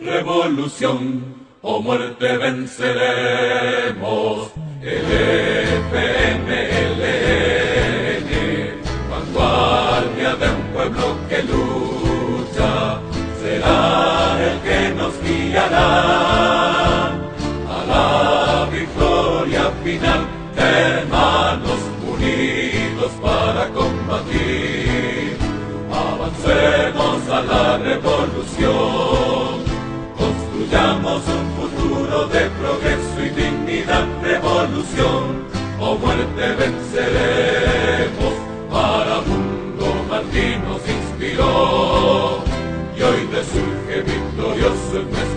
Revolución o muerte venceremos. El FMLN, vanguardia de un pueblo que lucha, será el que nos guiará a la victoria final. Hermanos unidos para combatir, avancemos a la revolución, un futuro de progreso y dignidad, revolución o muerte venceremos. Para mundo Martín nos inspiró y hoy resurge victorioso frente.